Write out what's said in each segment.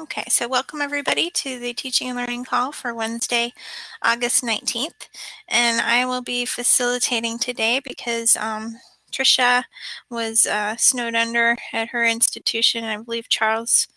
Okay, so welcome everybody to the teaching and learning call for Wednesday, August 19th. And I will be facilitating today because um, Tricia was uh, snowed under at her institution. I believe Charles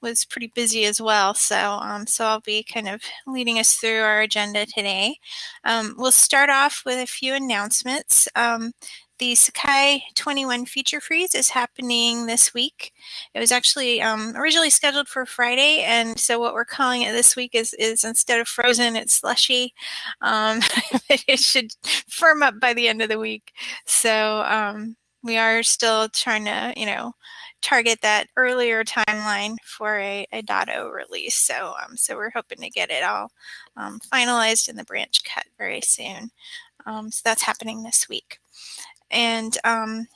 was pretty busy as well. So, um, so I'll be kind of leading us through our agenda today. Um, we'll start off with a few announcements. Um, the Sakai 21 feature freeze is happening this week. It was actually um, originally scheduled for Friday, and so what we're calling it this week is, is instead of frozen, it's slushy. Um, it should firm up by the end of the week. So um, we are still trying to, you know, target that earlier timeline for a, a .o release. So, um, so we're hoping to get it all um, finalized in the branch cut very soon. Um, so that's happening this week. And um,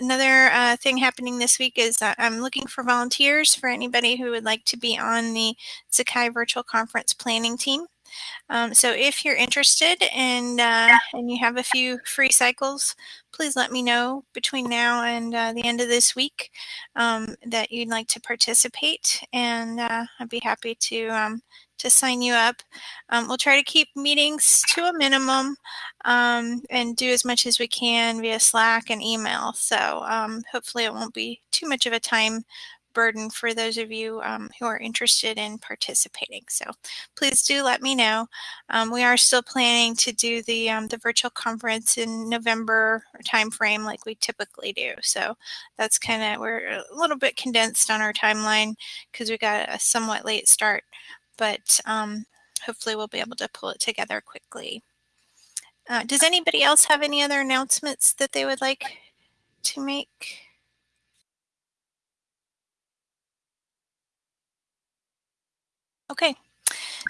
another uh, thing happening this week is uh, I'm looking for volunteers for anybody who would like to be on the Sakai Virtual Conference Planning Team. Um, so if you're interested and uh, and you have a few free cycles, please let me know between now and uh, the end of this week um, that you'd like to participate, and uh, I'd be happy to um, to sign you up. Um, we'll try to keep meetings to a minimum um, and do as much as we can via Slack and email. So um, hopefully it won't be too much of a time burden for those of you um, who are interested in participating. So please do let me know. Um, we are still planning to do the um, the virtual conference in November timeframe like we typically do. So that's kind of we're a little bit condensed on our timeline because we got a somewhat late start but um, hopefully we'll be able to pull it together quickly. Uh, does anybody else have any other announcements that they would like to make? Okay,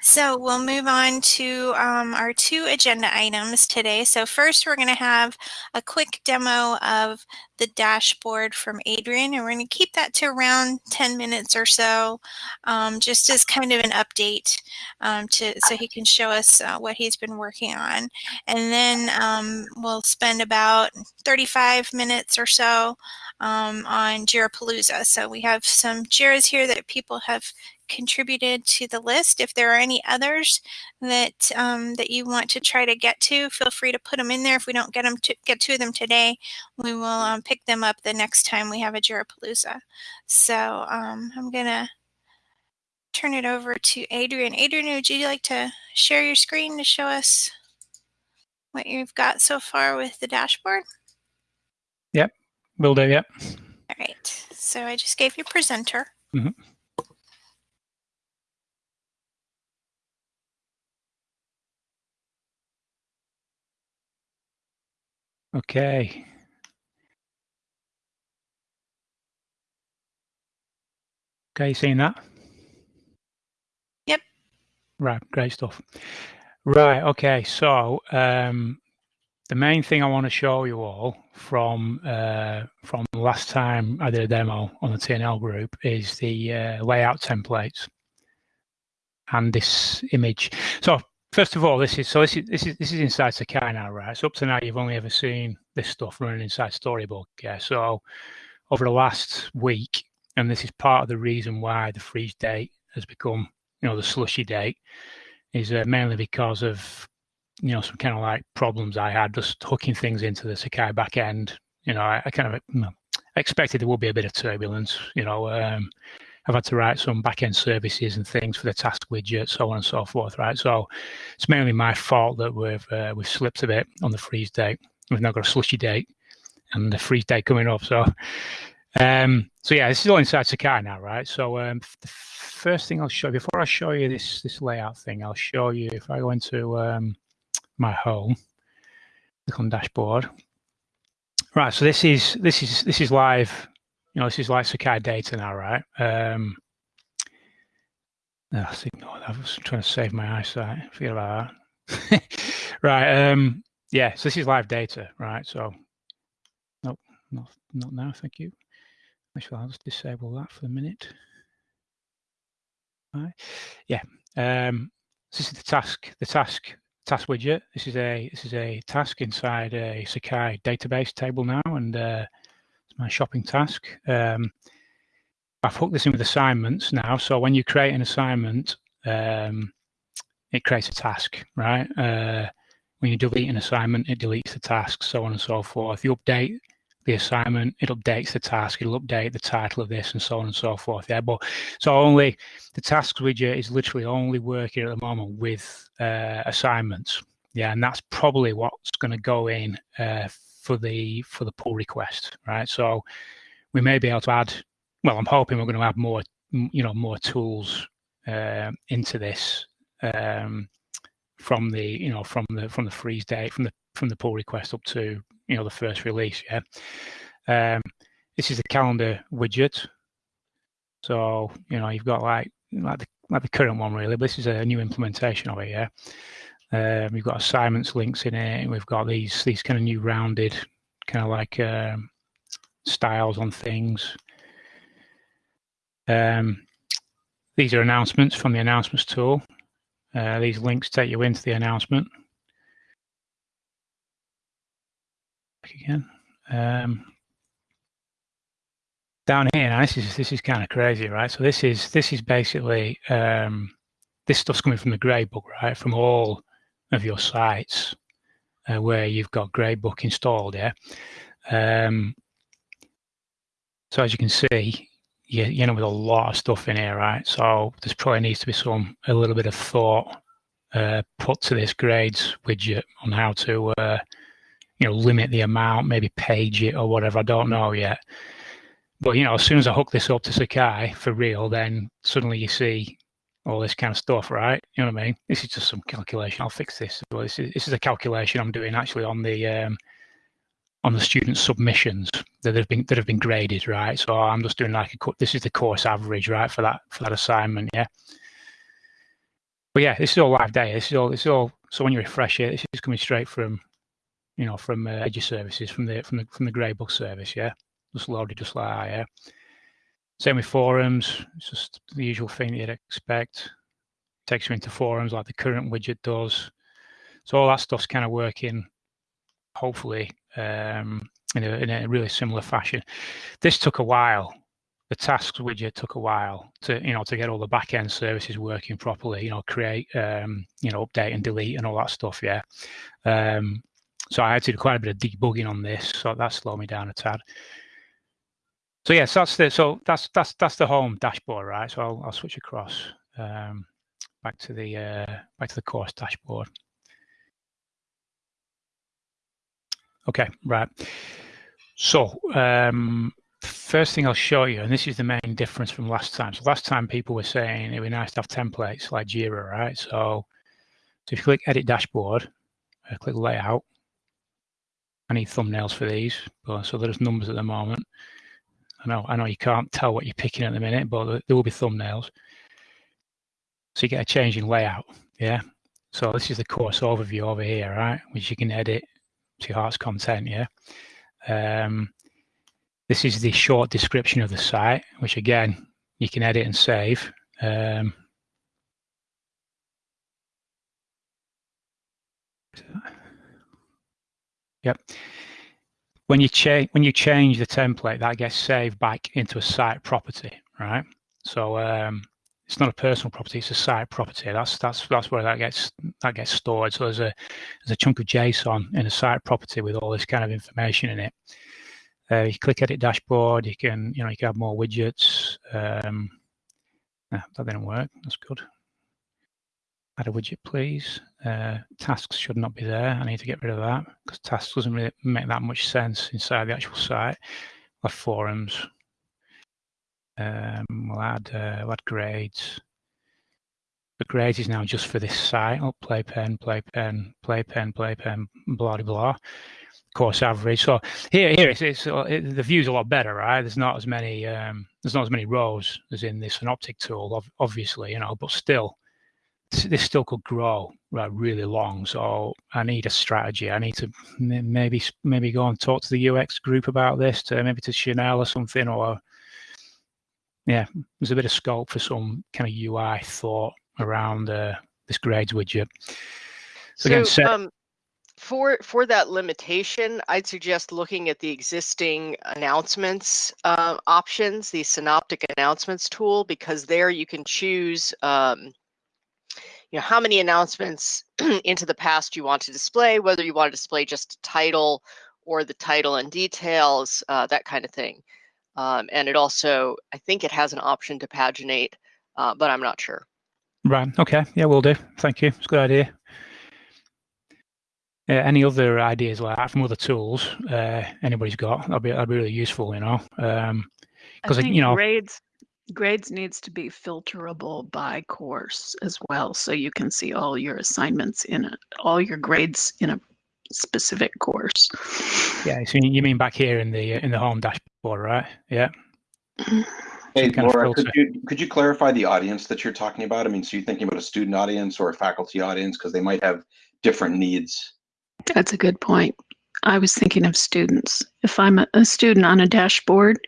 so we'll move on to um, our two agenda items today. So first we're going to have a quick demo of the dashboard from Adrian and we're going to keep that to around 10 minutes or so um, just as kind of an update um, to so he can show us uh, what he's been working on. And then um, we'll spend about 35 minutes or so um, on Jirapalooza. So we have some Jiras here that people have contributed to the list. If there are any others that um, that you want to try to get to, feel free to put them in there. If we don't get them to get to them today, we will um, pick them up the next time we have a Jirapalooza. So um, I'm gonna turn it over to Adrian. Adrian, would you like to share your screen to show us what you've got so far with the dashboard? Will do, yep. All right, so I just gave you presenter. Mm -hmm. Okay. Okay, seeing that? Yep. Right, great stuff. Right, okay, so um, the main thing I want to show you all from uh, from last time I did a demo on the TNL group is the uh, layout templates and this image. So First of all, this is so this is this is this is inside Sakai now, right? So up to now, you've only ever seen this stuff running inside Storybook. Yeah. So over the last week, and this is part of the reason why the freeze date has become, you know, the slushy date, is uh, mainly because of, you know, some kind of like problems I had just hooking things into the Sakai backend. You know, I, I kind of you know, expected there would be a bit of turbulence. You know, um, I've had to write some backend services and things for the task widget, so on and so forth, right? So it's mainly my fault that we've uh, we've slipped a bit on the freeze date. We've now got a slushy date and the freeze date coming up. So um, so yeah, this is all inside Sakai now, right? So um, the first thing I'll show you before I show you this this layout thing, I'll show you if I go into um, my home, click on dashboard. Right, so this is this is this is live you know, this is like Sakai data now, right? Um, oh, ignore that. I was trying to save my eyesight. Forget about that. right. Um, yeah. So this is live data, right? So, nope, not not now. Thank you. Actually, I'll just disable that for a minute. Right. Yeah. Um, this is the task. The task task widget. This is a this is a task inside a Sakai database table now, and uh, my shopping task. Um, I've hooked this in with assignments now. So when you create an assignment, um, it creates a task, right? Uh, when you delete an assignment, it deletes the task, so on and so forth. If you update the assignment, it updates the task, it'll update the title of this and so on and so forth. Yeah, but so only the tasks widget is literally only working at the moment with uh, assignments. Yeah, and that's probably what's going to go in uh, for the for the pull request, right? So we may be able to add. Well, I'm hoping we're going to add more, you know, more tools uh, into this um, from the you know from the from the freeze date from the from the pull request up to you know the first release. Yeah, um, this is the calendar widget. So you know you've got like like the like the current one really, but this is a new implementation of it. Yeah, um, we've got assignments links in it, and we've got these these kind of new rounded kind of like um, styles on things. Um, these are announcements from the announcements tool. Uh, these links take you into the announcement. Again. Um, down here now, this is this is kind of crazy, right? So this is this is basically um, this stuff's coming from the gradebook, right? From all of your sites uh, where you've got gradebook installed, yeah. Um, so as you can see, you, you know, with a lot of stuff in here, right? So there's probably needs to be some a little bit of thought uh, put to this grades widget on how to, uh, you know, limit the amount, maybe page it or whatever. I don't know yet. But you know, as soon as I hook this up to Sakai for real, then suddenly you see all this kind of stuff, right? You know what I mean? This is just some calculation. I'll fix this. Well, this is this is a calculation I'm doing actually on the um, on the student submissions that have been that have been graded, right? So I'm just doing like a this is the course average, right, for that for that assignment, yeah. But yeah, this is all live data. This is all this is all. So when you refresh it, this is coming straight from, you know, from uh, Edge services, from the from the from the grey gradebook service, yeah. Just loaded just like that, yeah. Same with forums. It's just the usual thing you'd expect. Takes you into forums like the current widget does. So all that stuff's kind of working, hopefully, um, in, a, in a really similar fashion. This took a while. The tasks widget took a while to you know to get all the back end services working properly. You know, create um, you know update and delete and all that stuff. Yeah. Um, so I had to do quite a bit of debugging on this, so that slowed me down a tad. So yes, that's the so that's that's that's the home dashboard, right? So I'll I'll switch across um, back to the uh, back to the course dashboard. Okay, right. So um, first thing I'll show you, and this is the main difference from last time. So last time people were saying it would be nice to have templates like Jira, right? So, so if you click Edit Dashboard, uh, click Layout. I need thumbnails for these, but, so there's numbers at the moment. I know, I know you can't tell what you're picking at the minute, but there will be thumbnails. So you get a change in layout, yeah. So this is the course overview over here, right? Which you can edit to your heart's content, yeah. Um, this is the short description of the site, which again, you can edit and save. Um, yep. When you change when you change the template, that gets saved back into a site property, right? So um, it's not a personal property; it's a site property. That's that's that's where that gets that gets stored. So there's a there's a chunk of JSON in a site property with all this kind of information in it. Uh, you click edit dashboard. You can you know you can have more widgets. Um, no, that didn't work. That's good. Add a widget, please. Uh, tasks should not be there. I need to get rid of that because tasks doesn't really make that much sense inside the actual site. Or forums. Um, we'll add uh, we'll add grades. The grades is now just for this site. Oh, play pen, play pen. blah blah blah. Course average. So here, here it's, it's it, the view's a lot better, right? There's not as many um, there's not as many rows as in this synoptic tool, obviously, you know, but still, this still could grow right, really long. So I need a strategy. I need to maybe maybe go and talk to the UX group about this, to maybe to Chanel or something, or yeah, there's a bit of scope for some kind of UI thought around uh, this grades widget. So, so again, um, for for that limitation, I'd suggest looking at the existing announcements uh, options, the synoptic announcements tool, because there you can choose um, you know how many announcements into the past you want to display, whether you want to display just a title or the title and details, uh, that kind of thing. Um, and it also, I think it has an option to paginate, uh, but I'm not sure. Right. Okay. Yeah, we'll do. Thank you. It's a good idea. Uh, any other ideas like that from other tools uh, anybody's got? That'd be that'd be really useful, you know. Um, because you know grades grades needs to be filterable by course as well, so you can see all your assignments in a, all your grades in a specific course. Yeah, so you mean back here in the in the home dashboard, right? Yeah. Hey, Laura, could you could you clarify the audience that you're talking about? I mean, so you're thinking about a student audience or a faculty audience because they might have different needs. That's a good point. I was thinking of students. If I'm a, a student on a dashboard,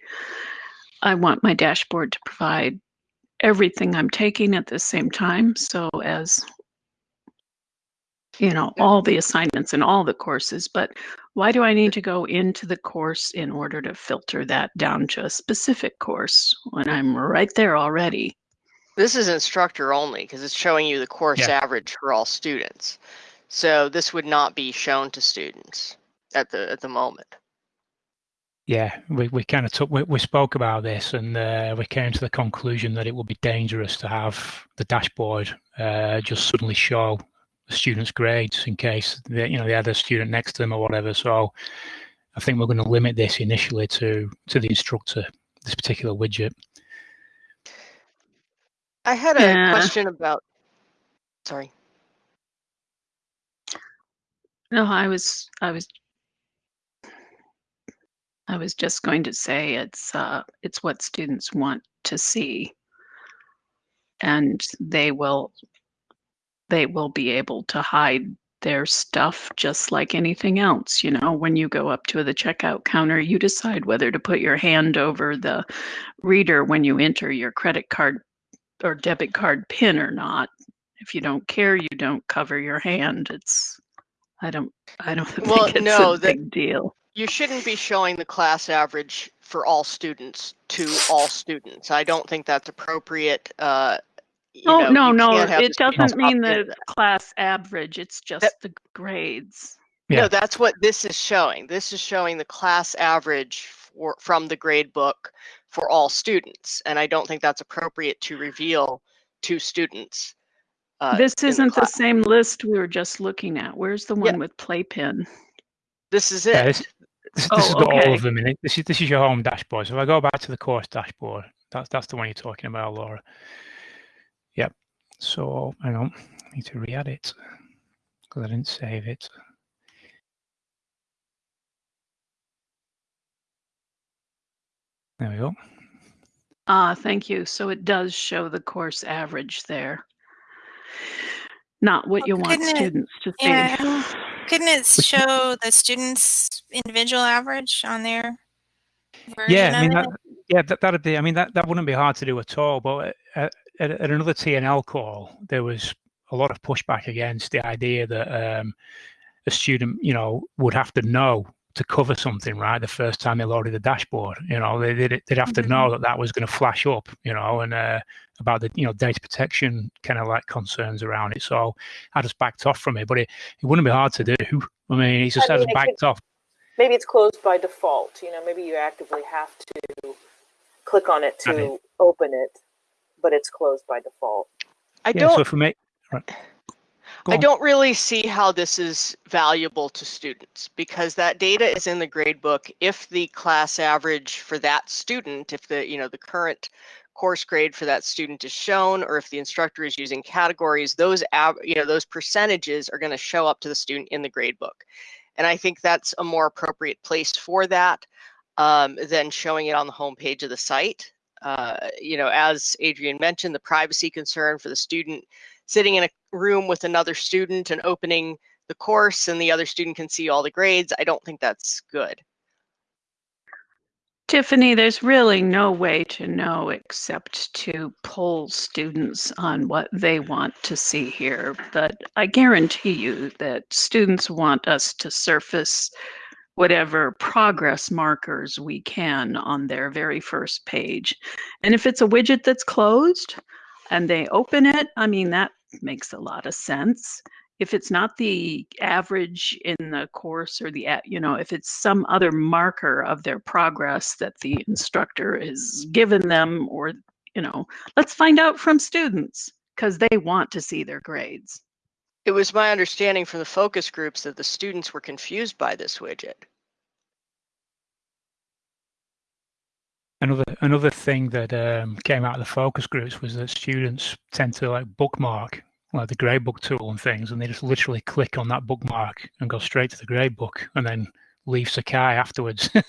I want my dashboard to provide everything I'm taking at the same time. So as you know, all the assignments and all the courses, but why do I need to go into the course in order to filter that down to a specific course when I'm right there already? This is instructor only because it's showing you the course yeah. average for all students. So this would not be shown to students at the at the moment. Yeah, we, we kind of took we, we spoke about this and uh, we came to the conclusion that it would be dangerous to have the dashboard uh, just suddenly show the students' grades in case they, you know they had a student next to them or whatever. So I think we're going to limit this initially to to the instructor, this particular widget. I had a yeah. question about. Sorry. No, I was I was I was just going to say it's uh, it's what students want to see, and they will they will be able to hide their stuff just like anything else. You know, when you go up to the checkout counter, you decide whether to put your hand over the reader when you enter your credit card or debit card pin or not. If you don't care, you don't cover your hand. It's I don't I don't well, think it's no, a big deal. You shouldn't be showing the class average for all students to all students. I don't think that's appropriate. Uh, oh know, no, no, it doesn't mean the class average. It's just that, the grades. Yeah. No, that's what this is showing. This is showing the class average for, from the grade book for all students, and I don't think that's appropriate to reveal to students. Uh, this isn't the, the, same list we were just looking at. Where's the one yeah. with playpen? This is it. Yeah, this, this, oh, has got okay. all of them in it. This is this is your home dashboard. So if I go back to the course dashboard, that's that's the one you're talking about, Laura. Yep. So hang on, I need to re-add it because I didn't save it. There we go. Ah, thank you. So it does show the course average there not what you want couldn't students to see. Yeah. Couldn't it show the students' individual average on their yeah, I mean, that, yeah, that, that'd be. I mean, that, that wouldn't be hard to do at all. But at, at, at another TNL call, there was a lot of pushback against the idea that um, a student, you know, would have to know to cover something right the first time they loaded the dashboard. You know, they, would they'd have to mm-hmm. know that that was going to flash up. You know, and uh, about the you know data protection kind of like concerns around it. So I just backed off from it, but it, it wouldn't be hard to do. I mean, he just I mean, backed could, off. Maybe it's closed by default. You know, maybe you actively have to click on it to open it, but it's closed by default. I yeah, don't. So for me, right. I don't really see how this is valuable to students because that data is in the gradebook. If the class average for that student, if the you know the current course grade for that student is shown, or if the instructor is using categories, those you know those percentages are going to show up to the student in the grade book. And I think that's a more appropriate place for that um, than showing it on the homepage of the site. Uh, you know, as Adrian mentioned, the privacy concern for the student sitting in a room with another student and opening the course and the other student can see all the grades. I don't think that's good. Tiffany, there's really no way to know except to poll students on what they want to see here. But I guarantee you that students want us to surface whatever progress markers we can on their very first page. And if it's a widget that's closed and they open it, I mean, that makes a lot of sense if it's not the average in the course or the you know if it's some other marker of their progress that the instructor is given them or you know let's find out from students because they want to see their grades. It was my understanding from the focus groups that the students were confused by this widget. Another another thing that um, came out of the focus groups was that students tend to like bookmark like the gradebook tool and things, and they just literally click on that bookmark and go straight to the gradebook, and then leave Sakai afterwards. that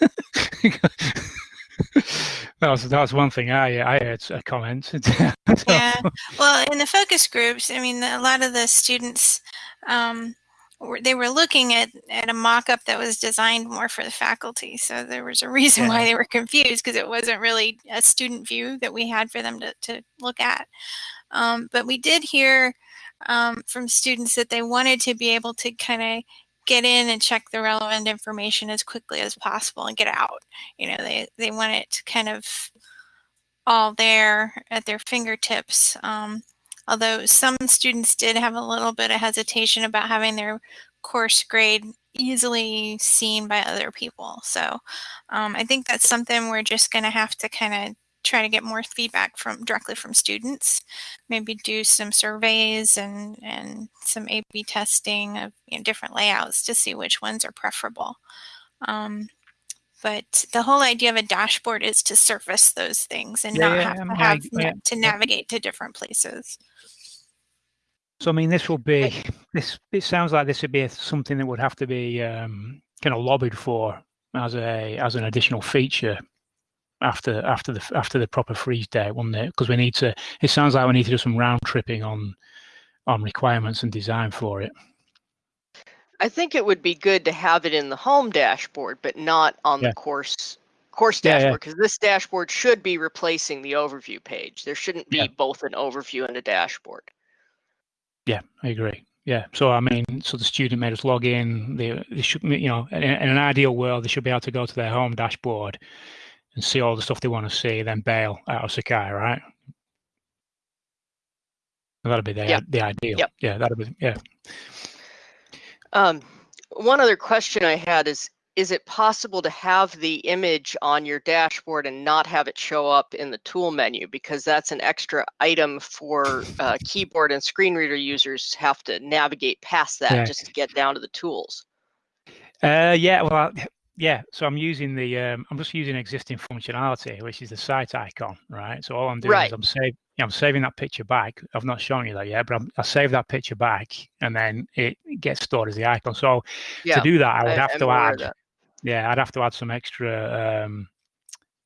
was that was one thing I I heard a comment. yeah, well, in the focus groups, I mean, a lot of the students. Um, they were looking at, at a mock-up that was designed more for the faculty. So there was a reason yeah. why they were confused because it wasn't really a student view that we had for them to, to look at. Um, but we did hear um, from students that they wanted to be able to kind of get in and check the relevant information as quickly as possible and get out. You know, they, they want it kind of all there at their fingertips. Um, although some students did have a little bit of hesitation about having their course grade easily seen by other people. So um, I think that's something we're just going to have to kind of try to get more feedback from directly from students. Maybe do some surveys and and some A/B testing of you know, different layouts to see which ones are preferable. Um, but the whole idea of a dashboard is to surface those things and yeah, not have to have yeah, to navigate to different places. So I mean, this will be this. It sounds like this would be something that would have to be um, kind of lobbied for as a as an additional feature after after the after the proper freeze date, wouldn't it? Because we need to. It sounds like we need to do some round tripping on on requirements and design for it. I think it would be good to have it in the home dashboard, but not on yeah. the course course dashboard because yeah, yeah. this dashboard should be replacing the overview page. There shouldn't be both an overview and a dashboard. Yeah, I agree. Yeah, so I mean, so the student may just log in. They, they should, you know, in, in an ideal world, they should be able to go to their home dashboard and see all the stuff they want to see, then bail out of Sakai, right? That'd be the, yep. the ideal. Yep. Yeah, that'd be yeah. Um, one other question I had is: Is it possible to have the image on your dashboard and not have it show up in the tool menu because that's an extra item for uh, keyboard and screen reader users have to navigate past that yeah. just to get down to the tools? Uh, yeah, well, yeah, so I'm using the um, I'm just using existing functionality, which is the site icon, right? So all I'm doing right. is I'm saving I'm saving that picture back. I've not shown you that yet, but I'm, I save that picture back, and then it gets stored as the icon. So yeah, to do that, I would I, have I'm to add, yeah, I'd have to add some extra um,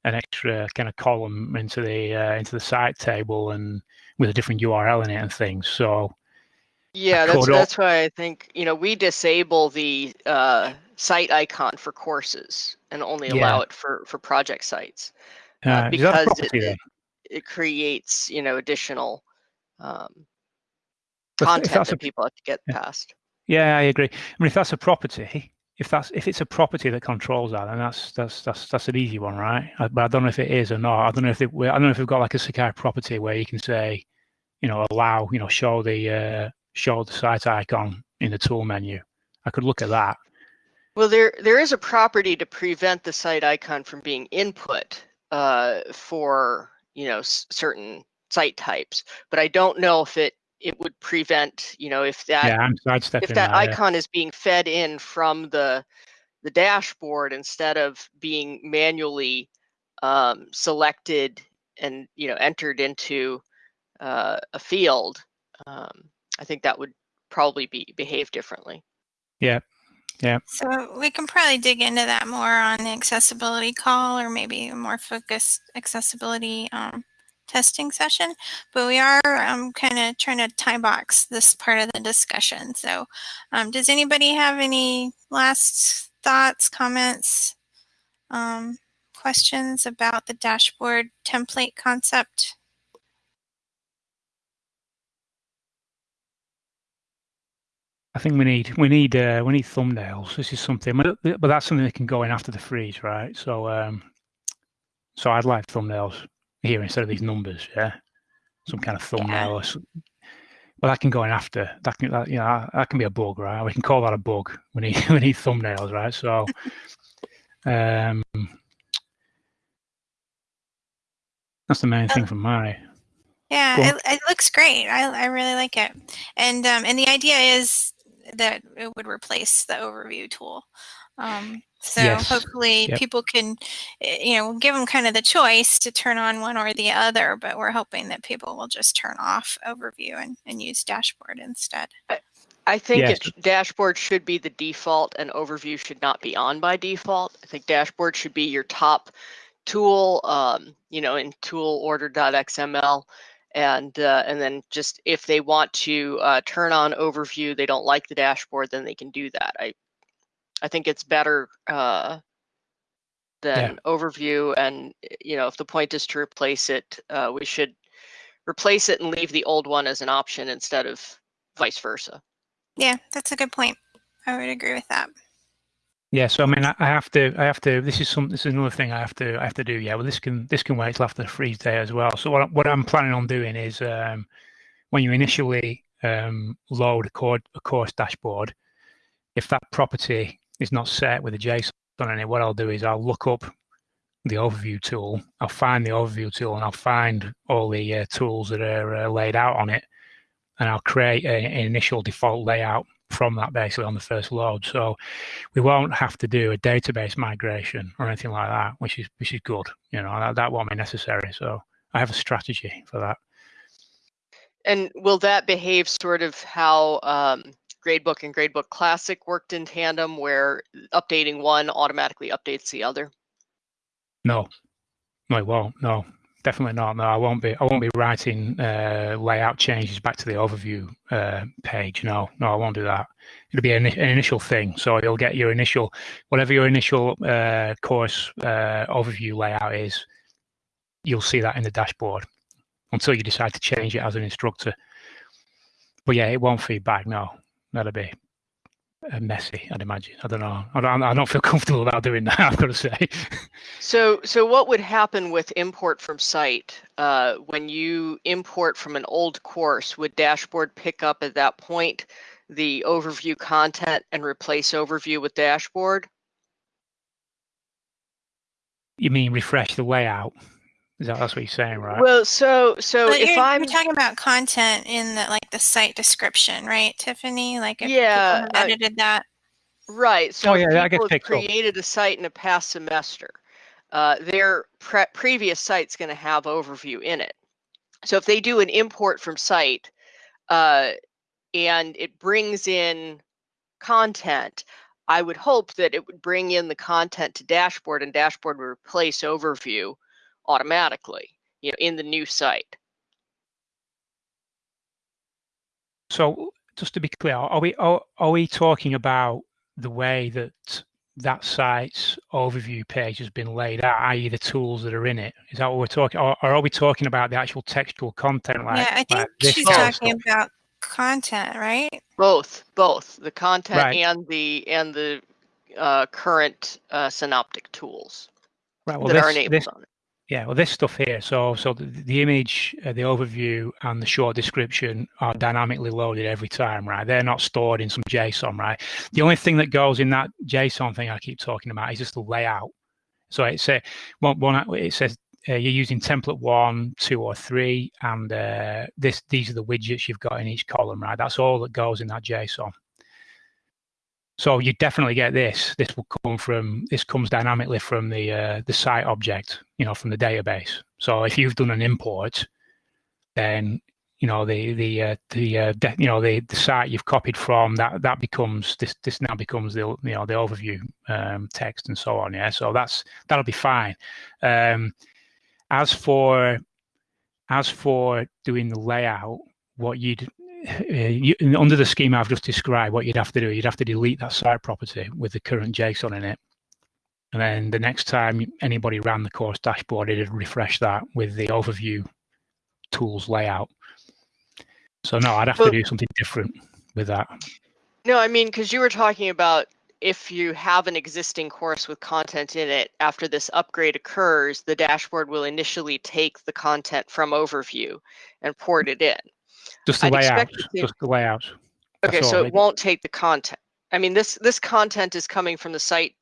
an extra kind of column into the uh, into the site table and with a different URL in it and things. So yeah, that's that's why I think you know we disable the uh, site icon for courses and only allow it for for project sites uh, uh, because it, it, it, creates you know additional um, content that a, people have to get yeah. past. Yeah, I agree. I mean, if that's a property, if that's if it's a property that controls that, then that's that's that's that's an easy one, right? I, but I don't know if it is or not. I don't know if it, I don't know if we've got like a Sakai property where you can say, you know, allow, you know, show the uh, show the site icon in the tool menu. I could look at that. Well, there there is a property to prevent the site icon from being input uh, for you know certain site types, but I don't know if it it would prevent you know if that yeah, if that, icon is being fed in from the the dashboard instead of being manually um, selected and you know entered into uh, a field. Um, I think that would probably be behave differently. Yeah. Yeah. So we can probably dig into that more on the accessibility call or maybe a more focused accessibility um, testing session. But we are um, kind of trying to time box this part of the discussion. So um, does anybody have any last thoughts, comments, um, questions about the dashboard template concept? I think we need we need uh, we need thumbnails. This is something, but, but that's something that can go in after the freeze, right? So um, so I'd like thumbnails here instead of these numbers, yeah. Some kind of thumbnail. Yeah. Well, that can go in after. That can, that, you know, that can be a bug, right? We can call that a bug. We need we need thumbnails, right? So, um, that's the main thing for my. Yeah, it, it, looks great. I I really like it, and um, and the idea is that it would replace the overview tool. Um, so yes. hopefully yep. people can, eh, you know, give them kind of the choice to turn on one or the other, but we're hoping that people will just turn off overview and, and use dashboard instead. I think yes. it, dashboard should be the default and overview should not be on by default. I think dashboard should be your top tool, um, you know, in tool order.xml and uh, and then just if they want to uh, turn on overview, they don't like the dashboard, then they can do that. I I think it's better uh, than yeah. overview, and you know if the point is to replace it, uh, we should replace it and leave the old one as an option instead of vice versa. Yeah, that's a good point. I would agree with that. Yeah, so I mean, I have to, I have to. This is some, this is another thing I have to, I have to do. Yeah, well, this can, this can wait till after the freeze day as well. So what, what I'm planning on doing is, um, when you initially um, load a, cord, a course dashboard, if that property is not set with a JSON in it, what I'll do is I'll look up the overview tool. I'll find the overview tool and I'll find all the uh, tools that are uh, laid out on it, and I'll create a, an initial default layout from that basically on the first load. So we won't have to do a database migration or anything like that, which is which is good. You know, that, that won't be necessary. So I have a strategy for that. And will that behave sort of how um, Gradebook and Gradebook Classic worked in tandem, where updating one automatically updates the other? No, no, it won't. No, definitely not. No, I won't be. I won't be writing uh, layout changes back to the overview uh, page. No, no, I won't do that. It'll be an, an, initial thing. So you'll get your initial, whatever your initial uh, course uh, overview layout is. You'll see that in the dashboard until you decide to change it as an instructor. But yeah, it won't feed back. No, that'll be messy, I'd imagine. I don't know. I don't, I don't feel comfortable about doing that. I've got to say. So, so what would happen with import from site uh, when you import from an old course? Would dashboard pick up at that point the overview content and replace overview with dashboard? You mean refresh the layout? Is that that's what you're saying, right? Well, so so but if you're, I'm you're talking about content in the like the site description, right, Tiffany? Like if yeah, people edited that. Right. So oh, yeah, people have created a site in a past semester. Uh, their pre previous site's going to have overview in it. So if they do an import from site uh, and it brings in content, I would hope that it would bring in the content to dashboard and dashboard would replace overview automatically, you know, in the new site. So just to be clear, are we are, are we talking about the way that that site's overview page has been laid out, i.e., the tools that are in it? Is that what we're talking, or, or are we talking about the actual textual content? Like, yeah, I think like she's talking about content, right? Both, both the content right. and the and the uh, current uh, synoptic tools right, well, that this, are enabled this, on it. Yeah, well, this stuff here. So, so the, the image, uh, the overview, and the short description are dynamically loaded every time, right? They're not stored in some JSON, right? The only thing that goes in that JSON thing I keep talking about is just the layout. So it says one, one it says uh, you're using template one, two, or three, and uh, this these are the widgets you've got in each column, right? That's all that goes in that JSON. So you definitely get this. This will come from this comes dynamically from the uh, the site object, you know, from the database. So if you've done an import, then you know the the uh, the uh, you know the, the site you've copied from that that becomes this this now becomes the you know the overview um, text and so on. Yeah, so that's that'll be fine. Um, as for as for doing the layout, what you'd Uh, you, under the scheme I've just described, what you'd have to do, you'd have to delete that site property with the current JSON in it. And then the next time anybody ran the course dashboard, it'd refresh that with the overview tools layout. So no, I'd have to do something different with that. No, I mean, because you were talking about if you have an existing course with content in it, after this upgrade occurs, the dashboard will initially take the content from overview and port it in. Just the I'd layout. Just the layout. Okay, so it won't take the content. I mean, this this content is coming from the site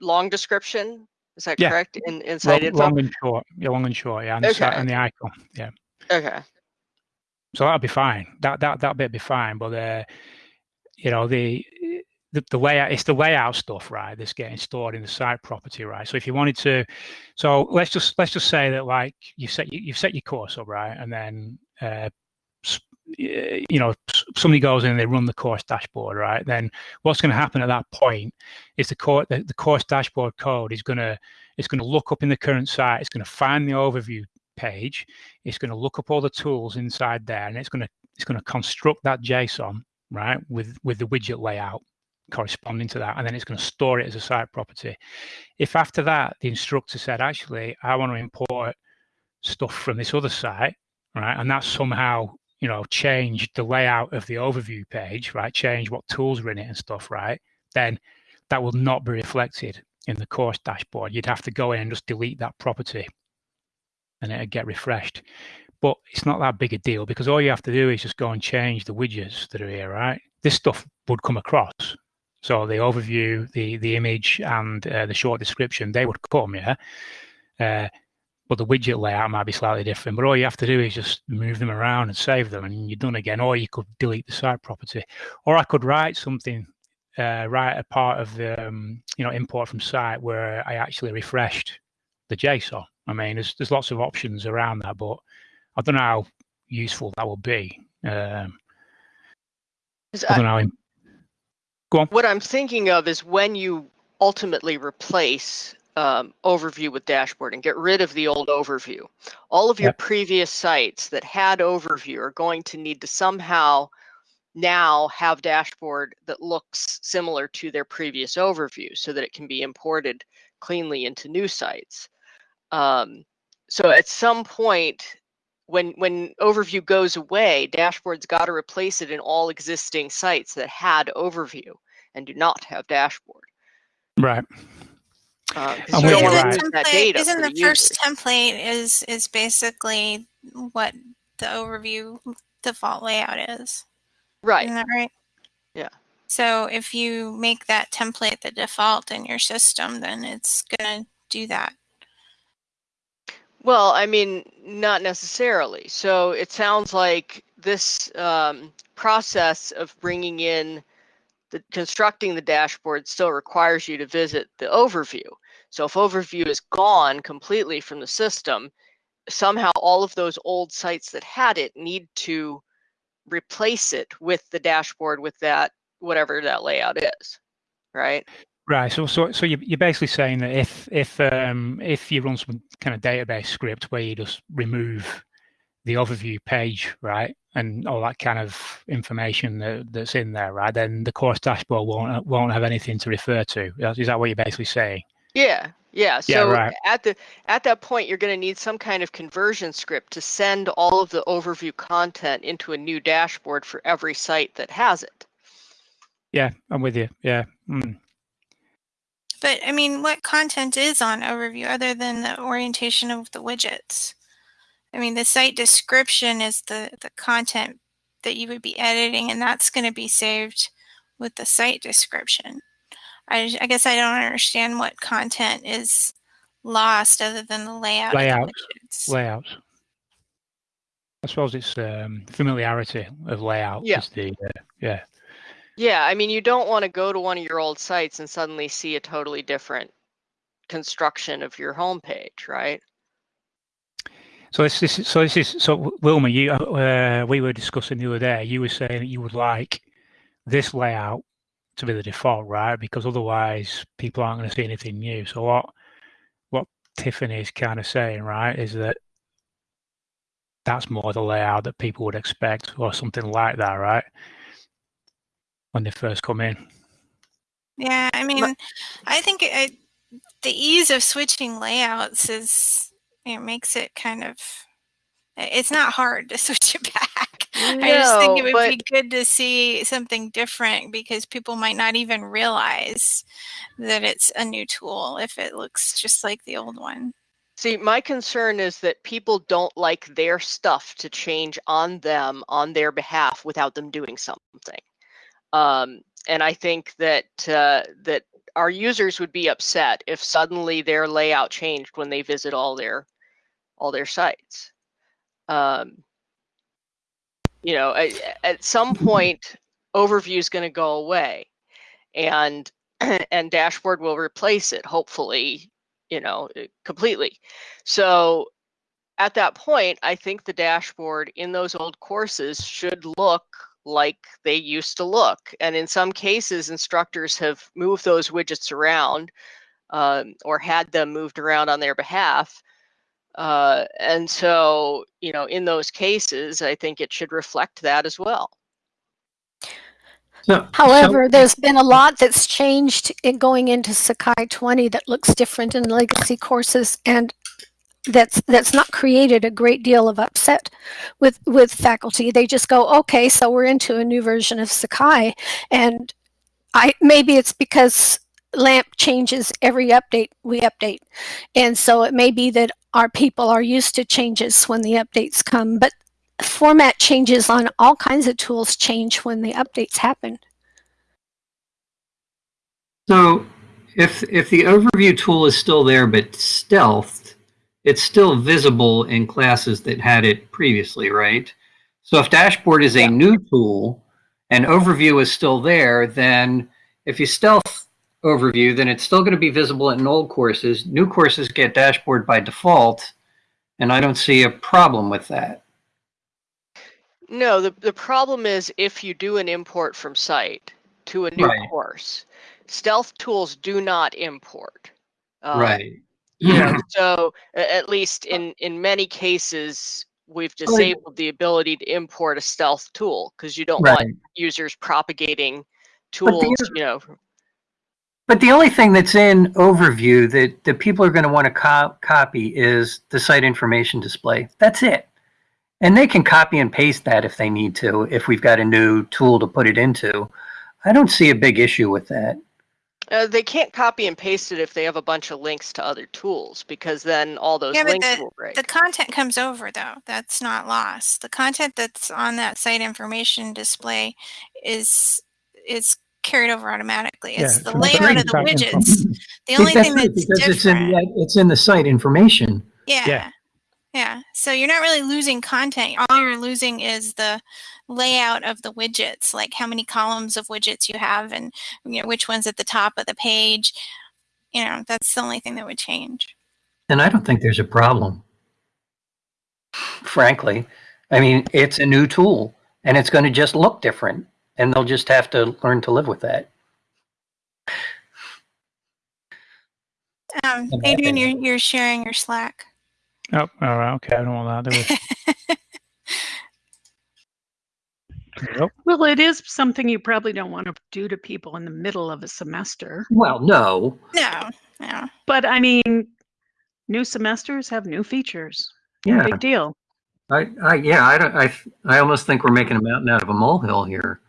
long description. Is that yeah. correct? In inside long, info? long and short. Yeah, long and short. Yeah, and, okay. the, and the icon. Yeah. Okay. So that'll be fine. That that that bit be fine. But uh, you know the the, the layout it's the layout stuff right that's getting stored in the site property right so if you wanted to so let's just let's just say that like you set you've set your course up right and then uh, Eh, you know somebody goes in and they run the course dashboard right? Then what's going to happen at that point is the course the, the course dashboard code is going to it's going to look up in the current site it's going to find the overview page it's going to look up all the tools inside there and it's going to it's going to construct that json right with with the widget layout corresponding to that and then it's going to store it as a site property. If after that the instructor said actually i want to import stuff from this other site right and that somehow you know, change the layout of the overview page, right? Change what tools are in it and stuff, right? Then that will not be reflected in the course dashboard. You'd have to go in and just delete that property and it'd get refreshed. But it's not that big a deal because all you have to do is just go and change the widgets that are here, right? This stuff would come across. So the overview, the the image, and uh, the short description, they would come, yeah. Uh, but the widget layout might be slightly different. But all you have to do is just move them around and save them, and you're done again. Or you could delete the site property, or I could write something, uh, write a part of the um, you know import from site where I actually refreshed the JSON. I mean, there's there's lots of options around that, but I don't know how useful that will be. Um, I don't know. Go on. What I'm thinking of is when you ultimately replace um, overview with dashboard and get rid of the old overview. All of your yep. previous sites that had overview are going to need to somehow now have dashboard that looks similar to their previous overview so that it can be imported cleanly into new sites. Um, so at some point, when when overview goes away, dashboard's got to replace it in all existing sites that had overview and do not have dashboard. Right. Uh, isn't the, template, isn't the, the first template is is basically what the overview default layout is. Right. Isn't that right? Yeah. So if you make that template the default in your system, then it's going to do that. Well, I mean, not necessarily. So it sounds like this um, process of bringing in the constructing the dashboard still requires you to visit the overview. So if overview is gone completely from the system, somehow all of those old sites that had it need to replace it with the dashboard with that whatever that layout is, right? Right. So, so, so you're basically saying that if if um, if you run some kind of database script where you just remove the overview page, right, and all that kind of information that, that's in there, right, then the course dashboard won't won't have anything to refer to. Is that what you're basically saying? Yeah, yeah. So yeah, right. at the at that point, you're going to need some kind of conversion script to send all of the overview content into a new dashboard for every site that has it. Yeah, I'm with you. Yeah. Mm. But I mean, what content is on overview other than the orientation of the widgets? I mean, the site description is the the content that you would be editing, and that's going to be saved with the site description. I, I guess I don't understand what content is lost other than the layout. Layouts. Layouts. I suppose it's um, familiarity of layout. Yeah. The, uh, yeah. Yeah, I mean, you don't want to go to one of your old sites and suddenly see a totally different construction of your homepage, right? So this, this, so this is so Wilma. You, uh, we were discussing the other day. You were saying that you would like this layout to be the default, right? Because otherwise, people aren't going to see anything new. So what what Tiffany is kind of saying, right, is that that's more the layout that people would expect, or something like that, right? When they first come in. Yeah, I mean, I think it, the ease of switching layouts is it makes it kind of it's not hard to switch it back. No, I just think it would but... be good to see something different because people might not even realize that it's a new tool if it looks just like the old one. See, my concern is that people don't like their stuff to change on them on their behalf without them doing something. Um, and I think that uh, that our users would be upset if suddenly their layout changed when they visit all their all their sites. Um, you know, at, at some point, overview is going to go away, and and dashboard will replace it. Hopefully, you know, eh, completely. So at that point, I think the dashboard in those old courses should look like they used to look. And in some cases, instructors have moved those widgets around um, or had them moved around on their behalf. Uh, and so, you know, in those cases, I think it should reflect that as well. So, However, so, there's been a lot that's changed in going into Sakai 20 that looks different in legacy courses and that's that's not created a great deal of upset with with faculty. They just go, okay, so we're into a new version of Sakai, and I maybe it's because LAMP changes every update we update, and so it may be that our people are used to changes when the updates come, but format changes on all kinds of tools change when the updates happen. So if, if the overview tool is still there but stealthed, it's still visible in classes that had it previously, right? So if dashboard is a yeah. new tool and overview is still there, then if you stealth overview, then it's still going to be visible in old courses. New courses get dashboard by default, and I don't see a problem with that. No, the, the problem is if you do an import from site to a new right. course, stealth tools do not import. Um, right. You know, so at least in, in many cases, we've disabled the ability to import a stealth tool because you don't right. want users propagating tools, you know. But the only thing that's in overview that, that people are going to want to co copy is the site information display. That's it. And they can copy and paste that if they need to, if we've got a new tool to put it into. I don't see a big issue with that. Uh, they can't copy and paste it if they have a bunch of links to other tools because then all those yeah, links the, will break. The content comes over though. That's not lost. The content that's on that site information display is is carried over automatically. It's yeah, the layout of the widgets. The only thing that's because different. It's in, it's in the site information. Yeah. yeah. Yeah. So you're not really losing content. All you're losing is the layout of the widgets, like how many columns of widgets you have and you know which one's at the top of the page. You know, that's the only thing that would change. And I don't think there's a problem. Frankly, I mean, it's a new tool and it's going to just look different and they'll just have to learn to live with that. Um, Adrian, you're, you're sharing your Slack. Oh, all right. Okay, I don't want that. Nope. Well, it is something you probably don't want to do to people in the middle of a semester. Well, no. No, no. But I mean, new semesters have new features. Yeah. Big deal. I, I yeah, I, don't, I, I almost think we're making a mountain out of a molehill here.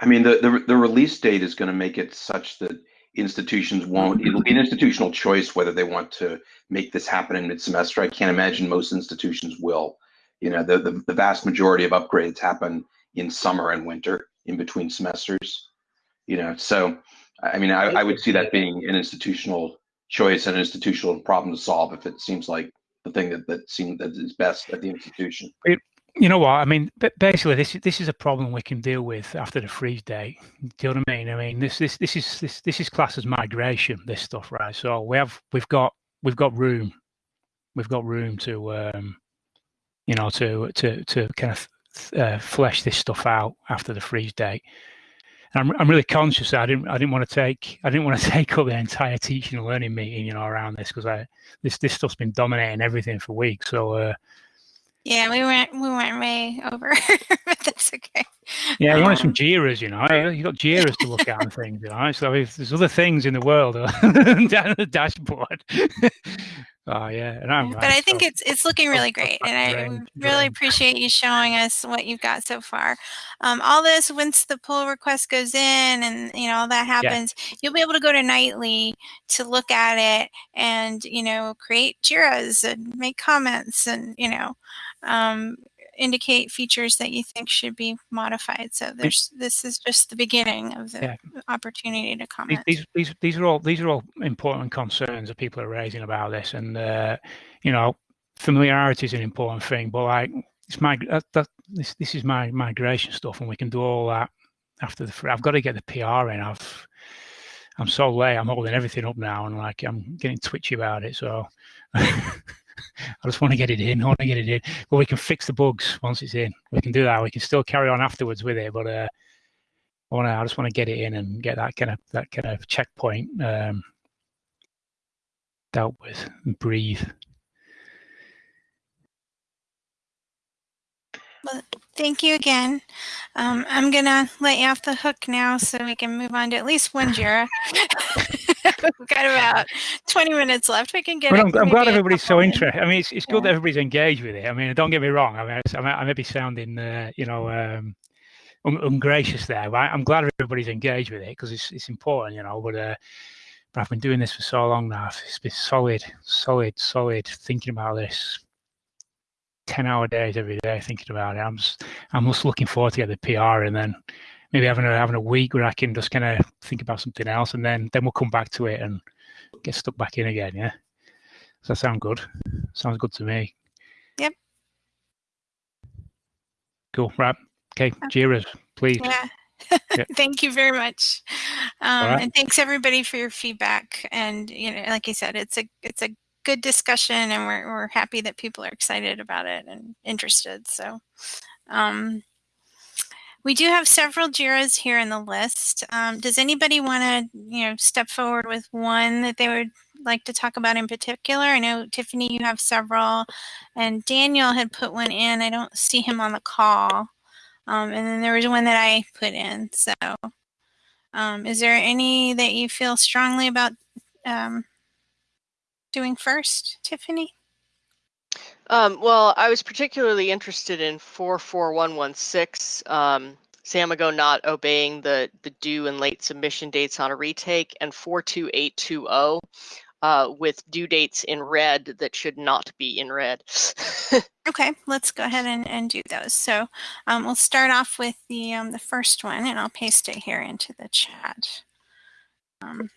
I mean, the, the, the release date is going to make it such that institutions won't it'll be an institutional choice whether they want to make this happen in mid-semester. I can't imagine most institutions will. You know the, the, the vast majority of upgrades happen in summer and winter in between semesters. You know so i mean i, I would see that being an institutional choice and an institutional problem to solve if it seems like the thing that that seems that is best at the institution. It, you know what I mean? Basically, this this is a problem we can deal with after the freeze date. Do you know what I mean? I mean, this this this is this this is classed as migration. This stuff, right? So we have we've got we've got room, we've got room to um, you know to to to kind of uh, flesh this stuff out after the freeze date. And I'm I'm really conscious. I didn't I didn't want to take I didn't want to take up the entire teaching and learning meeting, you know, around this because I this this stuff's been dominating everything for weeks. So. Uh, yeah, we went we went way over, but that's okay. Yeah, you want some Um, Jiras, you know. You got Jiras to look at and things, you know. So if there's other things in the world down the dashboard. oh yeah, and I'm but I think it's it's looking really great, and I really appreciate you showing us what you've got so far. Um, all this once the pull request goes in, and you know all that happens, you'll be able to go to Nightly to look at it, and you know create Jiras and make comments, and you know um, indicate features that you think should be modified. So there's this is just the beginning of the Yeah. opportunity to comment. these these these are all these are all important concerns that people are raising about this, and uh, you know, familiarity is an important thing. But like, it's my that, that this this is my migration stuff, and we can do all that after the. I've got to get the PR in. I've I'm so late. I'm holding everything up now, and like I'm getting twitchy about it. So. I just want to get it in. I want to get it in, but we can fix the bugs once it's in. We can do that. We can still carry on afterwards with it, but uh, I want to. I just want to get it in and get that kind of that kind of checkpoint um, dealt with and breathe. Thank you again. Um, I'm gonna let you off the hook now so we can move on to at least one Jira. We've got about 20 minutes left. We can get it. I'm, I'm glad everybody's so interested. I mean, it's, it's good Yeah. that everybody's engaged with it. I mean, don't get me wrong. I mean, I may, I may be sounding, uh, you know, um, un- ungracious there, but I'm glad everybody's engaged with it because it's it's important, you know. But uh, but I've been doing this for so long now. It's been solid, solid, solid thinking about this. Ten hour days every day thinking about it. I'm just I'm just looking forward to get the PR and then maybe having a having a week where I can just kind of think about something else and then then we'll come back to it and get stuck back in again. Yeah. Does that sound good? Sounds good to me. Yep. Cool. Right. Okay. Jiras, please. Yeah. Yeah. Thank you very much. Um, right. And thanks everybody for your feedback. And you know, like I said, it's a it's a good discussion, and we're we're happy that people are excited about it and interested. So. Um, we do have several JIRAs here in the list. Um, does anybody want to, you know, step forward with one that they would like to talk about in particular? I know Tiffany, you have several, and Daniel had put one in. I don't see him on the call. Um, and then there was one that I put in. So, um, is there any that you feel strongly about um, doing first, Tiffany? Um, well, I was particularly interested in 44116, um, Samigo not obeying the, the due and late submission dates on a retake, and 42820 uh, with due dates in red that should not be in red. Okay, let's go ahead and, and do those. So um, we'll start off with the um, the first one, and I'll paste it here into the chat. Um,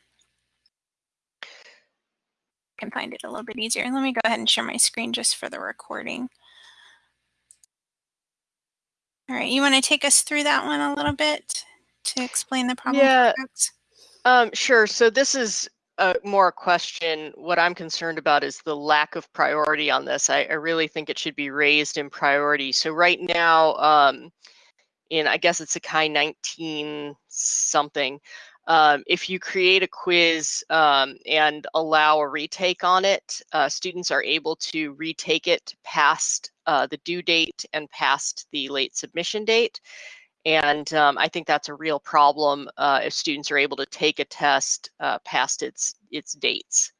can find it a little bit easier. Let me go ahead and share my screen just for the recording. All right, you want to take us through that one a little bit to explain the problem? Yeah. Um, sure. So this is a more a question. What I'm concerned about is the lack of priority on this. I, I really think it should be raised in priority. So right now, um, in I guess it's Sakai 19 something. Um, if you create a quiz um, and allow a retake on it, uh, students are able to retake it past uh, the due date and past the late submission date. And um, I think that's a real problem uh, if students are able to take a test uh, past its its dates.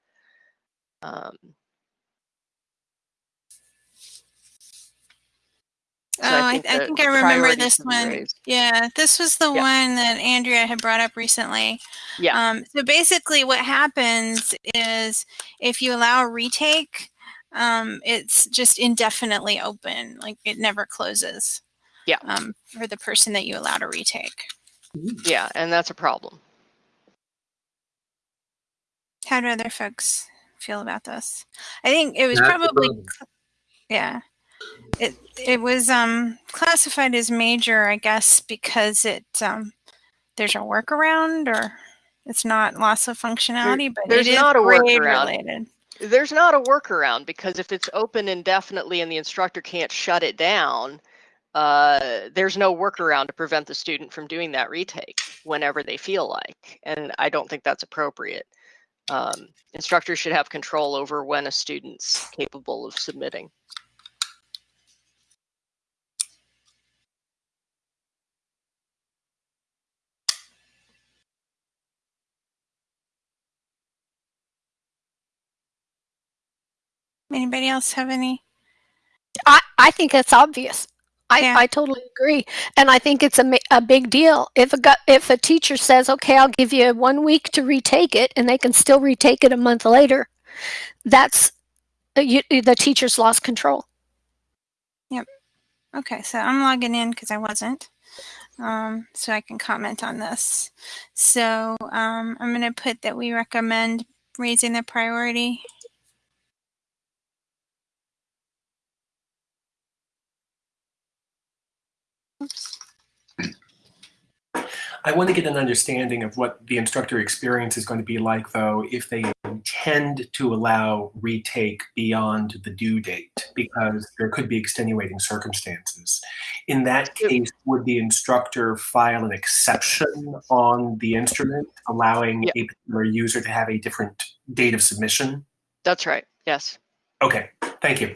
Oh, I, I the- think I remember this one. raised. Yeah, this was the Yeah. one that Andrea had brought up recently. Yeah. Um, so basically, what happens is if you allow a retake, um, it's just indefinitely open, like it never closes. Yeah. Um, for the person that you allow to retake. Yeah, and that's a problem. How do other folks feel about this? I think it was That's probably. Yeah. It it was um classified as major, I guess, because it um there's a workaround or it's not loss of functionality, but there's it is not a workaround. related. There's not a workaround because if it's open indefinitely and the instructor can't shut it down, uh, there's no workaround to prevent the student from doing that retake whenever they feel like. And I don't think that's appropriate. Um, instructors should have control over when a student's capable of submitting. Anybody else have any? I, I think it's obvious. I, Yeah. I totally agree. And I think it's a, a big deal. If a, if a teacher says, okay, I'll give you one week to retake it and they can still retake it a month later, that's, uh, you, the teacher's lost control. Yep. Okay, so I'm logging in because I wasn't. Um, so I can comment on this. So um, I'm going to put that we recommend raising the priority. Oops. I want to get an understanding of what the instructor experience is going to be like, though, if they intend to allow retake beyond the due date, because there could be extenuating circumstances. In that case, would the instructor file an exception on the instrument, allowing Yeah. a particular user to have a different date of submission? That's right. Yes. Okay, thank you.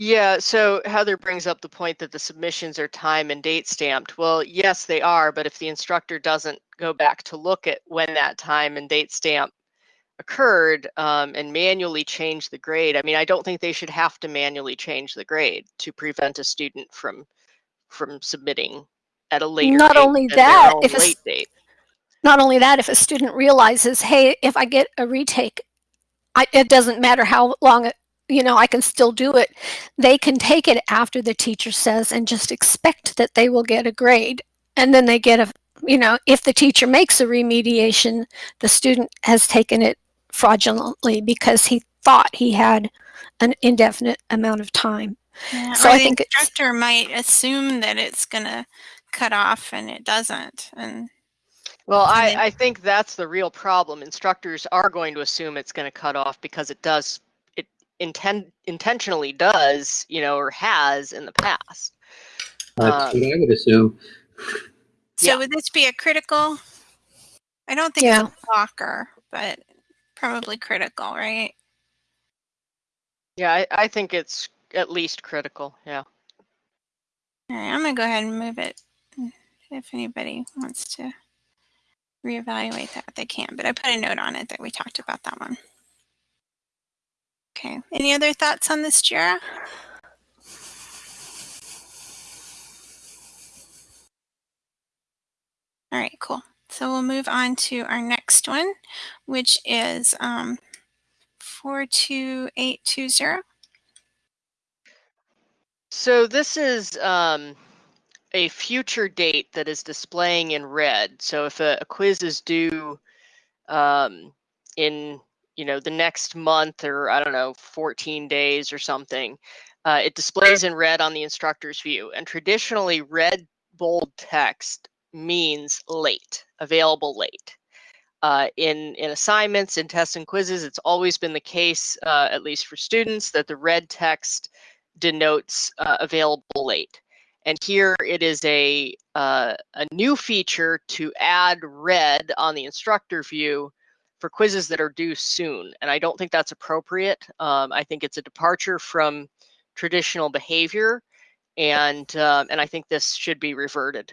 Yeah, so Heather brings up the point that the submissions are time and date stamped. Well, yes, they are, but if the instructor doesn't go back to look at when that time and date stamp occurred um, and manually change the grade, I mean, I don't think they should have to manually change the grade to prevent a student from from submitting at a later Not date only that, if a date. Not only that, if a student realizes, hey, if I get a retake, I, it doesn't matter how long it, you know, I can still do it. They can take it after the teacher says and just expect that they will get a grade. And then they get a, you know, if the teacher makes a remediation, the student has taken it fraudulently because he thought he had an indefinite amount of time. Yeah, So I the think it's- instructor might assume that it's going to cut off and it doesn't. And Well, I, I think that's the real problem. Instructors are going to assume it's going to cut off because it does, it intend intentionally does, you know, or has in the past. That's Um, what I would assume. so Yeah. would this be a critical? I don't think Yeah. it's a blocker, but probably critical, right? Yeah, I, I think it's at least critical. Yeah. All right, I'm going to go ahead and move it. If anybody wants to reevaluate that, they can. But I put a note on it that we talked about that one. Okay. Any other thoughts on this, Jira? All right, cool. So we'll move on to our next one, which is um, 42820. So this is um, a future date that is displaying in red. So if a, a quiz is due um, in you know the next month or I don't know 14 days or something, uh, it displays in red on the instructor's view. And traditionally, red bold text means late, available late. Uh, in in assignments, in tests and quizzes, it's always been the case, uh, at least for students, that the red text denotes uh, available late. And here it is a, uh, a new feature to add red on the instructor view for quizzes that are due soon. And I don't think that's appropriate. Um, I think it's a departure from traditional behavior. And, um, and I think this should be reverted.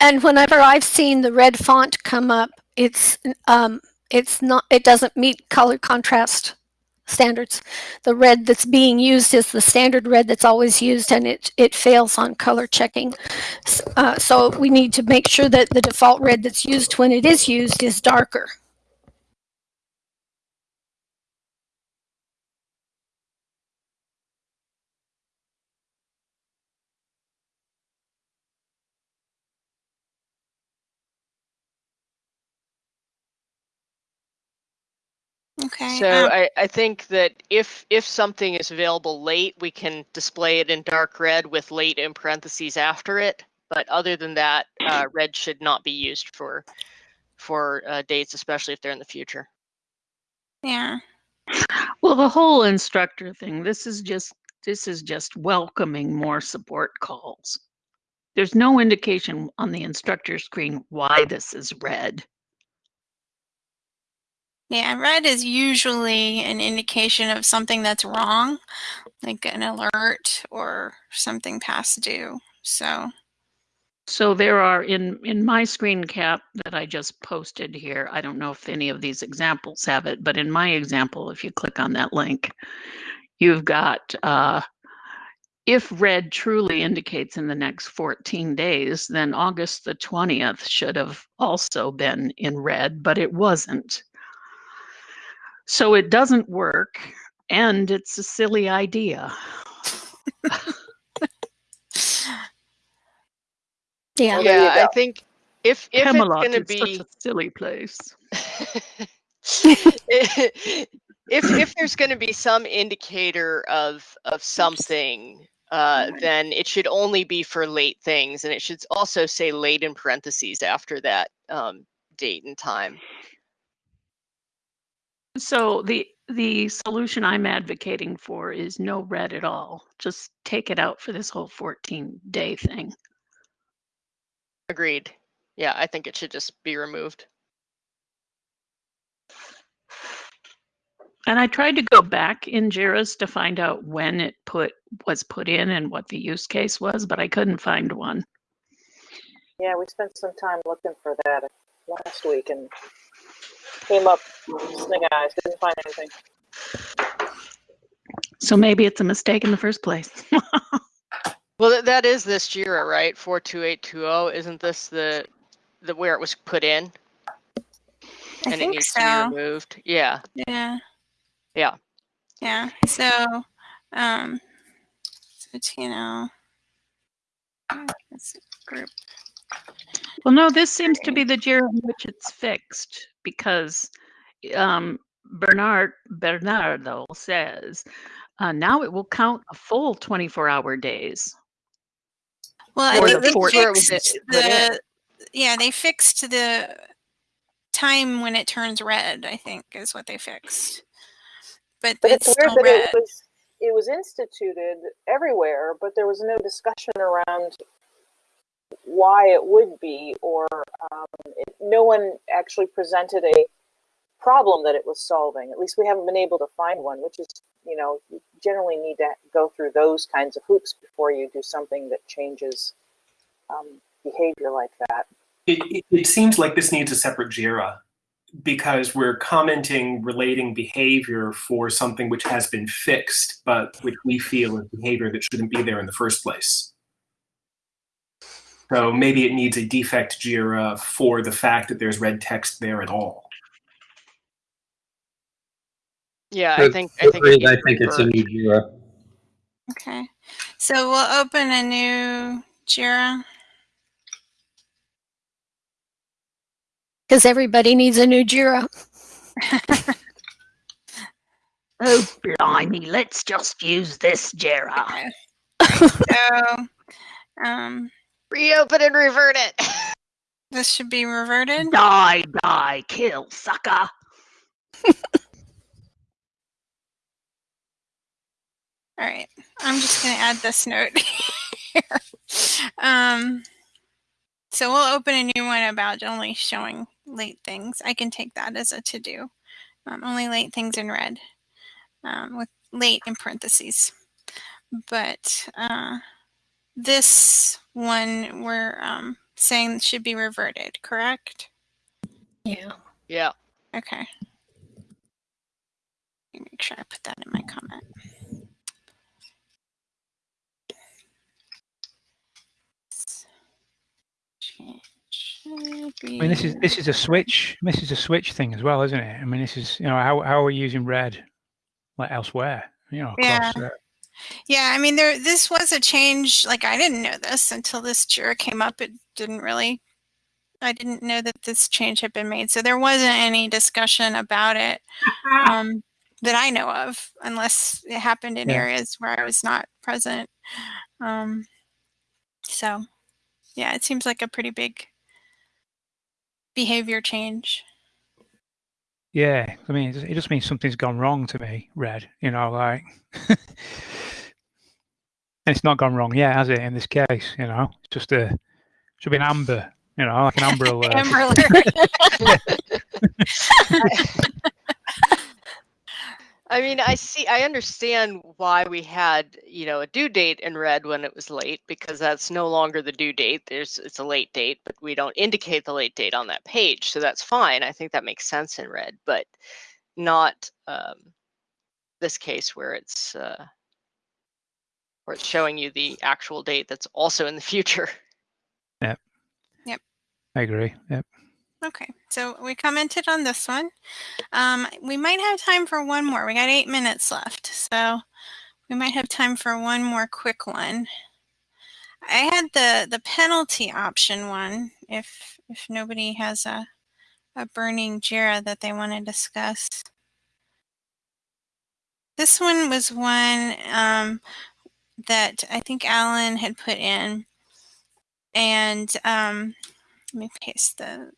And whenever I've seen the red font come up, it's um, it's not it doesn't meet color contrast standards. The red that's being used is the standard red that's always used, and it it fails on color checking. Uh, so we need to make sure that the default red that's used when it is used is darker. Okay. So um, I, I think that if if something is available late, we can display it in dark red with late in parentheses after it. But other than that, uh, red should not be used for for uh, dates, especially if they're in the future. yeah. Well, the whole instructor thing, this is just this is just welcoming more support calls. There's no indication on the instructor screen why this is red. Yeah, red is usually an indication of something that's wrong, like an alert or something past due. So, So there are in in my screen cap that I just posted here. I don't know if any of these examples have it, but in my example, if you click on that link, you've got uh, if red truly indicates in the next 14 days, then August the 20th should have also been in red, but it wasn't. So it doesn't work, and it's a silly idea. Yeah. Well, there you Yeah, I think if if Camelot it's going to be such a silly place. if if there's going to be some indicator of of something uh, then it should only be for late things and it should also say late in parentheses after that um, date and time So the the solution I'm advocating for is no red at all. Just take it out for this whole 14 day thing. agreed yeah i think it should just be removed And I tried to go back in JIRAs to find out when it put was put in and what the use case was, but I couldn't find one. Yeah, we spent some time looking for that last week and came up snake eyes, didn't find anything. So maybe it's a mistake in the first place. well th- that is this jira right 42820 isn't this the the where it was put in I and it needs so. to be removed yeah Yeah. Yeah. Yeah. So, um, so TNL. Let's see, group. Well, no, this seems to be the year in which it's fixed because um, Bernard Bernardo says uh, now it will count a full 24 hour days. Well, I think the they fourth where it was fixed it put the. Yeah, they fixed the time when it turns red. I think is what they fixed. But, But it's it's weird still that red. it was it was instituted everywhere, but there was no discussion around why it would be, or um, it, no one actually presented a problem that it was solving. At least we haven't been able to find one, which is you know you generally need to go through those kinds of hoops before you do something that changes um, behavior like that. It, it, it seems like this needs a separate JIRA because we're commenting relating behavior for something which has been fixed, but which we feel is behavior that shouldn't be there in the first place. So maybe it needs a defect JIRA for the fact that there's red text there at all. yeah i think i think, it Agreed, needs I think it's a new JIRA. Okay. So we'll open a new Jira. Because everybody needs a new JIRA. Oh, blimey, let's just use this JIRA. Okay. so, um, reopen and revert it this should be reverted. Die, die, kill, sucker. All right. I'm just going to add this note here. Um, so we'll open a new one about only showing late things. I can take that as a to do. Um, only late things in red um, with late in parentheses. But uh, this one we're um, saying should be reverted, correct? Yeah. yeah Okay. Let me Make sure I put that in my comment. I mean, this is this is a switch. This is a switch thing as well, isn't it? I mean, this is you know how how are we using red like elsewhere? You know, Yeah. across, uh, Yeah, I mean, there. This was a change. Like, I didn't know this until this Jira came up. It didn't really. I didn't know that this change had been made, so there wasn't any discussion about it um, that I know of, unless it happened in Yeah. areas where I was not present. Um, so, yeah, it seems like a pretty big behavior change. Yeah. I mean, it just, means something's gone wrong to me. Red, you know, like, and it's not gone wrong yet, has it? In this case, you know, it's just a should be an amber, you know, like an amber alert. Amber alert. I mean, I see, I understand why we had, you know, a due date in red when it was late because that's no longer the due date. There's it's a late date, but we don't indicate the late date on that page, so that's fine. I think that makes sense in red, but not um, this case where it's uh, where it's showing you the actual date that's also in the future. Yep. Yep. I agree. Yep. Okay, so we commented on this one. Um, we might have time for one more. We got eight minutes left, so we might have time for one more quick one. I had the the penalty option one. If if nobody has a a burning JIRA that they want to discuss. This one was one um, that I think Alan had put in, and um, let me paste the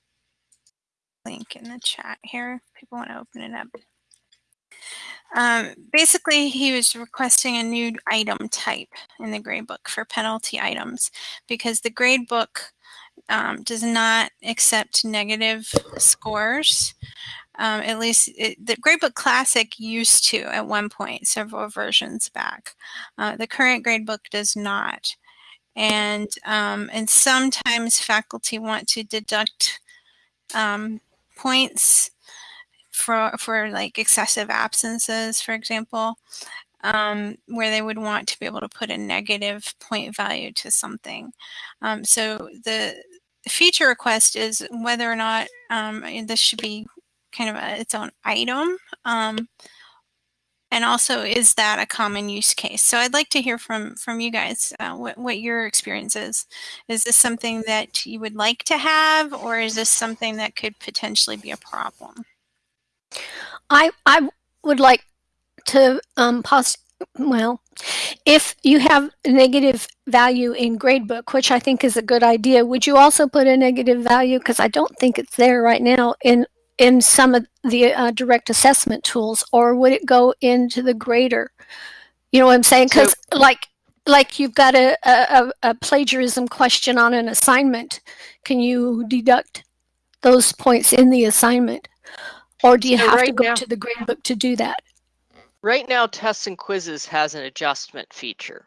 link in the chat here. People want to open it up. Um, basically, he was requesting a new item type in the gradebook for penalty items because the gradebook um, does not accept negative scores. Um, at least it, the Gradebook Classic used to at one point, several versions back. Uh, the current Gradebook does not. And, um, and sometimes faculty want to deduct um, points for for like excessive absences, for example, um, where they would want to be able to put a negative point value to something. Um, so the feature request is whether or not um, this should be kind of a, its own item. And also, is that a common use case? So I'd like to hear from from you guys uh, what, what your experience is. Is this something that you would like to have, or is this something that could potentially be a problem? I I would like to um, pos well, if you have a negative value in gradebook, which I think is a good idea, would you also put a negative value? Because I don't think it's there right now in in some of the uh, direct assessment tools, or would it go into the grader? You know what I'm saying? Because so, like like you've got a, a, a plagiarism question on an assignment, can you deduct those points in the assignment? Or do you have right to go now, to the gradebook to do that? Right now, Tests and Quizzes has an adjustment feature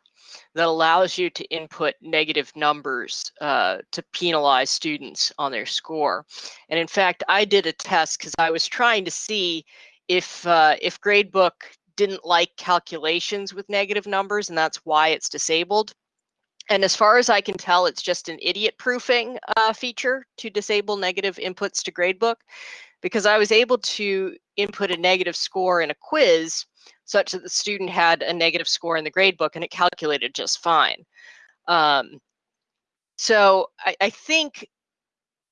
that allows you to input negative numbers uh, to penalize students on their score. And in fact, I did a test because I was trying to see if uh, if Gradebook didn't like calculations with negative numbers, and that's why it's disabled. And as far as I can tell, it's just an idiot proofing uh, feature to disable negative inputs to Gradebook because I was able to input a negative score in a quiz such that the student had a negative score in the gradebook and it calculated just fine. Um, so I, I think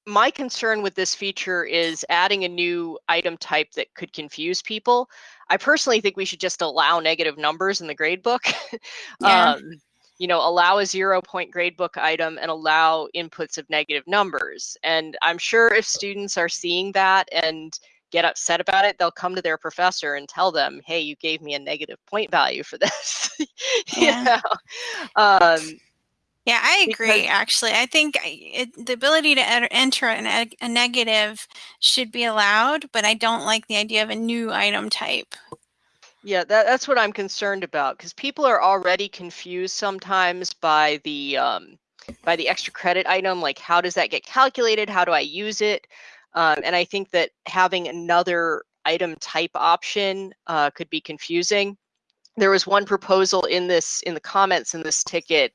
my concern with this feature is adding a new item type that could confuse people. I personally think we should just allow negative numbers in the gradebook. Yeah. um, you know, allow a zero point gradebook item and allow inputs of negative numbers. And I'm sure if students are seeing that and get upset about it, they'll come to their professor and tell them, "Hey, you gave me a negative point value for this." yeah. you know? um, yeah, I agree. Because, actually, I think it, the ability to enter an, a negative should be allowed, but I don't like the idea of a new item type. Yeah, that, that's what I'm concerned about because people are already confused sometimes by the um, by the extra credit item. Like, how does that get calculated? How do I use it? Um, and I think that having another item type option uh, could be confusing. There was one proposal in this in the comments in this ticket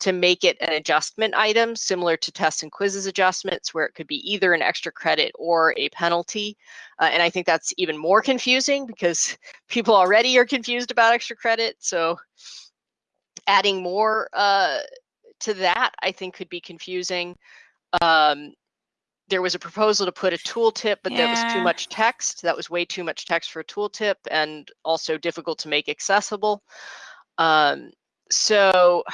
to make it an adjustment item similar to tests and quizzes adjustments where it could be either an extra credit or a penalty. Uh, and I think that's even more confusing because people already are confused about extra credit. So adding more uh, to that, I think could be confusing. Um, there was a proposal to put a tooltip, but yeah. that was too much text. That was way too much text for a tooltip and also difficult to make accessible. Um, so,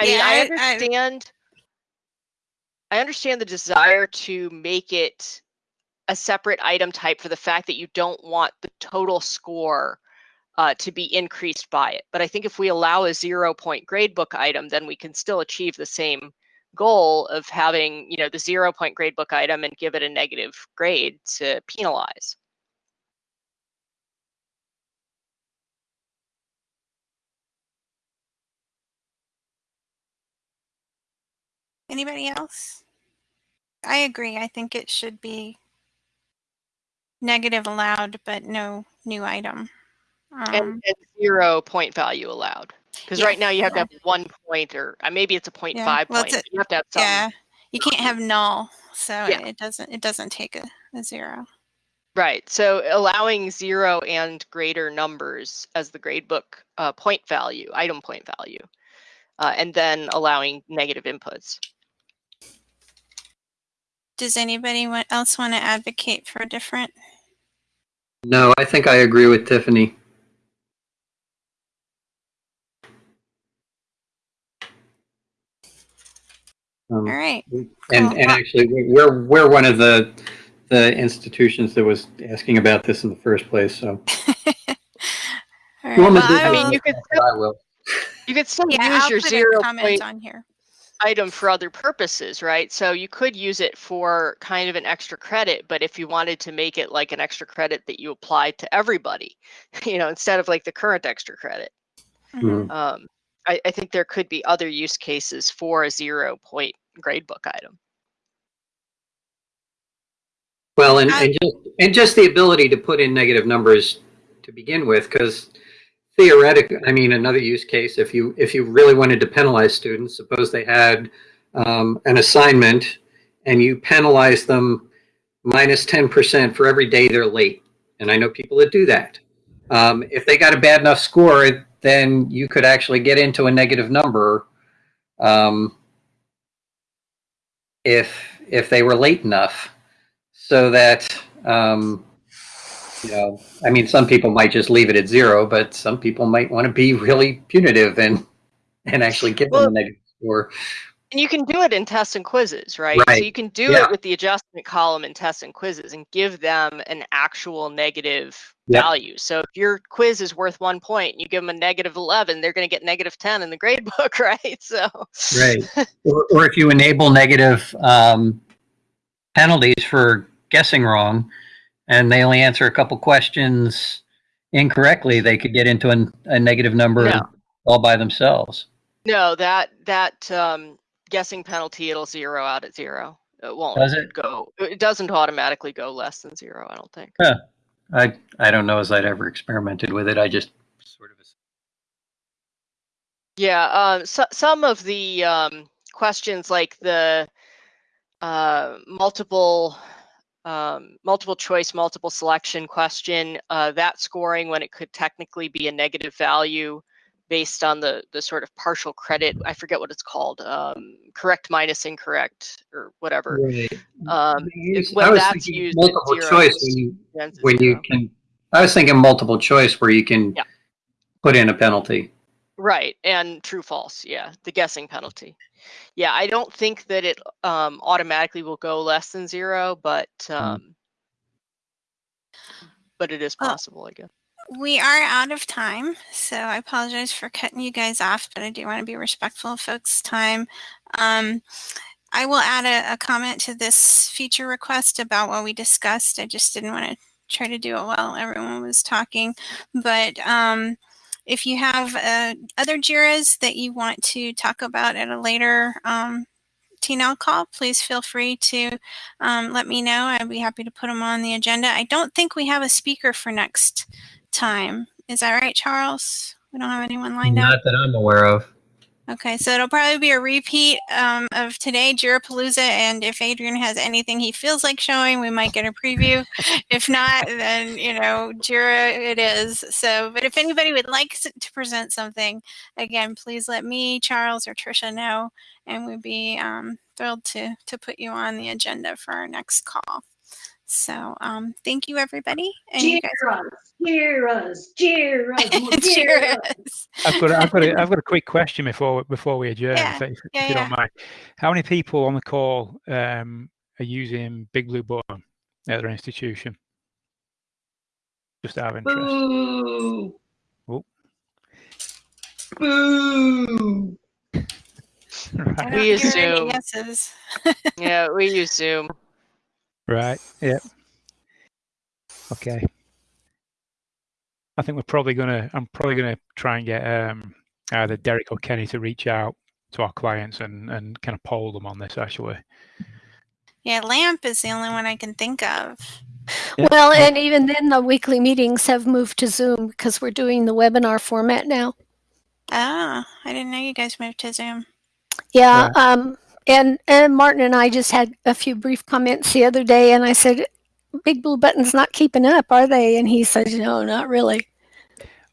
I yeah, mean, I, I understand. I, I understand the desire to make it a separate item type for the fact that you don't want the total score uh, to be increased by it. But I think if we allow a zero point gradebook item, then we can still achieve the same goal of having you know the zero point gradebook item and give it a negative grade to penalize. Anybody else? I agree. I think it should be negative allowed, but no new item. Um, and, and zero point value allowed. Because Yeah, right now you have to have one point or uh, maybe it's a point Yeah, five well, point. a- you have to have some. yeah, you can't have null, so Yeah. it doesn't it doesn't take a, a zero. Right. So allowing zero and greater numbers as the gradebook uh, point value, item point value, uh, and then allowing negative inputs. Does anybody else want to advocate for a different? No, I think I agree with Tiffany. Um, All right. And, Cool. and actually, we- we're, we're one of the, the institutions that was asking about this in the first place, so. All You right, well, I I mean, you could that? I will. you could still yeah, use I'll your zero comment point on here. item for other purposes, right? So you could use it for kind of an extra credit, but if you wanted to make it like an extra credit that you apply to everybody, you know, instead of like the current extra credit, Mhm. um, I, I think there could be other use cases for a zero point gradebook item. Well, and, I- and just, and just the ability to put in negative numbers to begin with, because theoretically, I mean, another use case, if you, if you really wanted to penalize students, suppose they had um, an assignment and you penalize them minus 10% for every day they're late. And I know people that do that. Um, if they got a bad enough score, then you could actually get into a negative number um, if if they were late enough so that um, you know i mean some people might just leave it at zero but some people might want to be really punitive and and actually give them a negative score And you can do it in tests and quizzes, right? So you can do Yeah. it with the adjustment column in tests and quizzes and give them an actual negative Yep. value. So if your quiz is worth one point and you give them a negative 11, they're going to get negative 10 in the grade book, right? So, right or, or if you enable negative um, penalties for guessing wrong and they only answer a couple questions incorrectly they could get into an, a negative number No. all by themselves no, that, that um, guessing penalty, it'll zero out at zero. It won't does it go, it doesn't automatically go less than zero, I don't think. I I don't know as I'd ever experimented with it. I just sort of Yeah, um, so, some of the um, questions like the uh, multiple um, multiple choice, multiple selection question, uh, that scoring when it could technically be a negative value based on the the sort of partial credit. I forget what it's called, um, correct minus incorrect or whatever. Um, Use- when I was that's thinking used multiple zero, choice when you when you can. I was thinking multiple choice where you can Yeah. put in a penalty. Right, and true false, yeah, the guessing penalty. Yeah, I don't think that it um, automatically will go less than zero, but um, but it is Well, possible, I guess. We are out of time, so I apologize for cutting you guys off, but I do want to be respectful of folks' time. Um, I will add a, a comment to this feature request about what we discussed. I just didn't want to try to do it while everyone was talking. But um, if you have uh, other JIRAs that you want to talk about at a later um, TNL call, please feel free to um, let me know. I'd be happy to put them on the agenda. I don't think we have a speaker for next time. Is that right, Charles? We don't have anyone lined up. Not that I'm aware of. Okay, so it'll probably be a repeat um, of today, Jirapalooza, and if Adrian has anything he feels like showing, we might get a preview. if not, then you know, Jira it is. So, but if anybody would like to present something, again, please let me, Charles, or Trisha know, and we'd be um, thrilled to to put you on the agenda for our next call. So, um, thank you, everybody, and you guys. Cheers, cheers, cheers, cheers. Cheers. I've got, a, I've got, a, I've got a quick question before before we adjourn, Yeah, if, if yeah, you yeah. don't mind. How many people on the call um, are using Big Blue Button at their institution? Just out of interest. Boo. Oh. Boo. Right. We hear any assume. Yeah, we use Zoom. Right. Yep. Okay. I think we're probably gonna. I'm probably gonna try and get um, either Derek or Kenny to reach out to our clients and and kind of poll them on this actually. Yeah, LAMP is the only one I can think of. Yeah. Well, and even then, the weekly meetings have moved to Zoom because we're doing the webinar format now. Oh, I didn't know you guys moved to Zoom. Yeah, Right. um, and and Martin and I just had a few brief comments the other day, and I said, "Big Blue Button's not keeping up, are they?" And he said, "No, not really."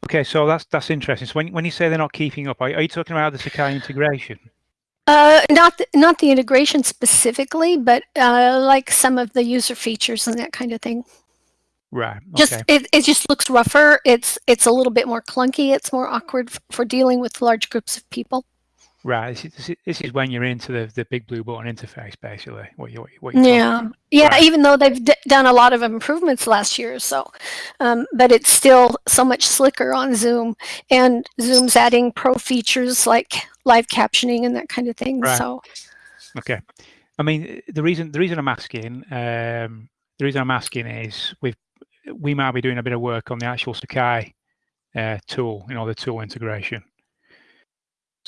Okay, so that's that's interesting. So when when you say they're not keeping up, are, are you talking about the Sakai integration? Uh, not the, not the integration specifically, but uh, like some of the user features and that kind of thing. Right. Just it, it just looks rougher. It's it's a little bit more clunky. It's more awkward for dealing with large groups of people. Right. This is, this is- when you're into the, the big blue button interface, basically. What you what you Yeah, yeah. Right. Even though they've d- done a lot of improvements last year or so, um, but it's still so much slicker on Zoom, and Zoom's adding pro features like live captioning and that kind of thing. Right. So Okay. I mean, the reason the reason I'm asking um, the reason I'm asking is we we might be doing a bit of work on the actual Sakai uh, tool, you know, the tool integration.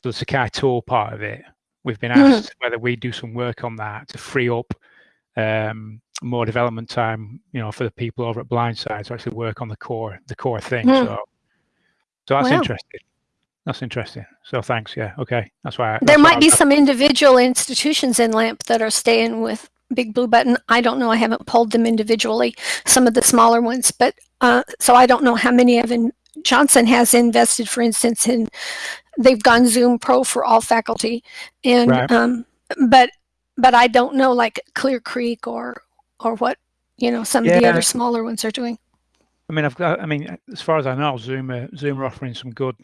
So the Sakai tool part of it, we've been Mhm. asked whether we do some work on that to free up um, more development time, you know, for the people over at Blindside to actually work on the core the core thing. Hmm. So, so that's Wow. interesting. That's interesting. So thanks. Yeah. Okay. That's why. I, there that's might be was- some individual institutions in LAMP that are staying with Big Blue Button. I don't know. I haven't pulled them individually. Some of the smaller ones, but uh, so I don't know how many of in Johnson has invested, for instance, in they've gone Zoom Pro for all faculty, and Right. um, but but I don't know like Clear Creek or or what you know some of the other smaller ones are doing. I mean, I've got. I mean, as far as I know, Zoom are, Zoom are offering some good,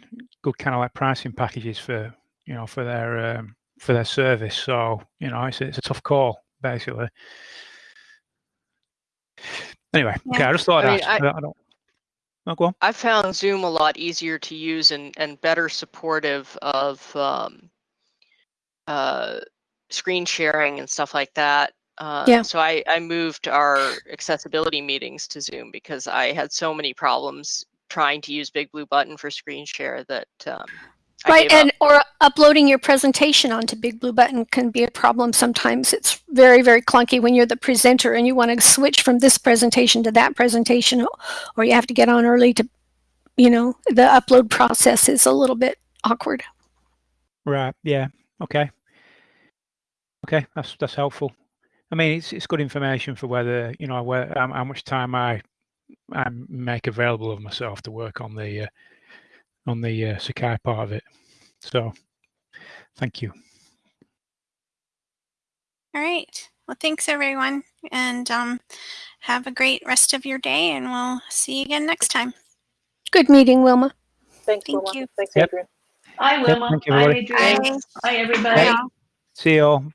good kind of like pricing packages for you know for their um, for their service. So you know, it's a, it's a tough call basically. Anyway, okay, I just thought I mean. I- I, I don't. No. I found Zoom a lot easier to use and, and better supportive of um, uh, screen sharing and stuff like that. Uh, Yeah. So I, I moved our accessibility meetings to Zoom because I had so many problems trying to use Big Blue Button for screen share that um, I Right, gave up. and or uploading your presentation onto Big Blue Button can be a problem sometimes. It's very, very clunky when you're the presenter and you want to switch from this presentation to that presentation, or you have to get on early to, you know, the upload process is a little bit awkward. Right. Yeah. Okay. Okay. That's that's helpful. I mean, it's it's good information for whether you know where how, how much time I I make available of myself to work on the uh, on the uh, Sakai part of it. So, thank you. All right. Well, thanks everyone, and um, have a great rest of your day, and we'll see you again next time. Good meeting, Wilma. Thanks, Thank Wilma. you. Thanks, Yep. Adrian. Hi, Yep, Wilma. thank you, Hi, everybody. Adrian. Bye. Hi, everybody. See you all.